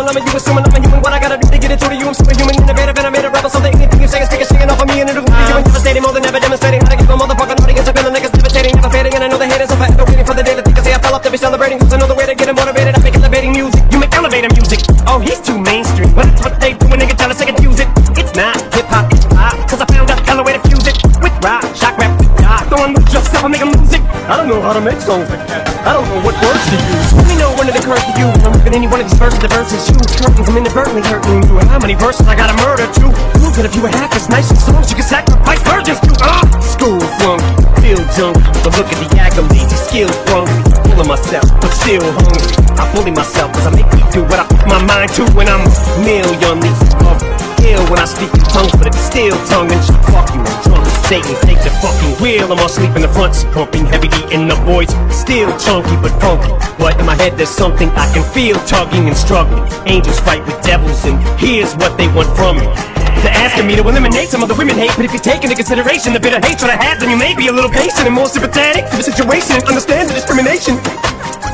A lemon, you assuming I'm a human. What I gotta do to get it through to you? I'm superhuman, innovative, and I made a rebel. Something anything you say is speaking, singing off of me, and it'll be you devastating more than ever demonstrating how to give a motherfucking audience a feeling like it's devastating, never fading. And I know the haters are forever waiting for the day that they can say I fell off to be celebrating. Cause I know the way to get it motivated. I make elevating music. You make elevator music. Oh, he's too mainstream. But that's what they do when nigga trying to say confuse it. It's not hip hop, it's pop. Cause I found out hella way to fuse it with rock, shock rap, rock. Don't lose yourself and make music. I don't know how to make songs like that. I don't know what words to use. Let me know when it occurs to you. I'm ripping any one of these verses, the verses you curtains, I'm inadvertently hurting you. And how many verses I gotta murder to? Prove that if you were half as nice as songs, you could sacrifice virgins to. Ah, school flunk, feel junk. But look at the accolades, these skills. Full of myself, but still hungry. I bully myself cause I make me do what I put my mind to when I'm millionly ill when I speak in tongues, but it's still tongue and shit. Fuck you. Satan, take the fucking wheel. I'm all sleep in the front, pumping heavy D in the Boyz. Still chunky but funky. But in my head, there's something I can feel tugging and struggling. Angels fight with devils, and here's what they want from me. They're asking me to eliminate some of the women hate, but if you take into consideration the bitter hatred I have, then you may be a little patient and more sympathetic to the situation and understand the discrimination.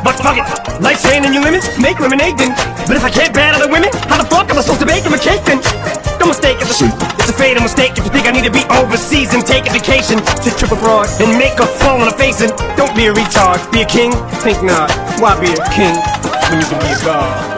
But fuck it, life's handing you lemons, make lemonade then. But if I can't bat other women, how the fuck am I supposed to bake them a cake then? Don't mistake it's a, it's a fatal mistake if you think I need to be overseas and take a vacation to trip abroad and make a fall on a face and don't be a retard, be a king? Think not, why be a king when you can be a god?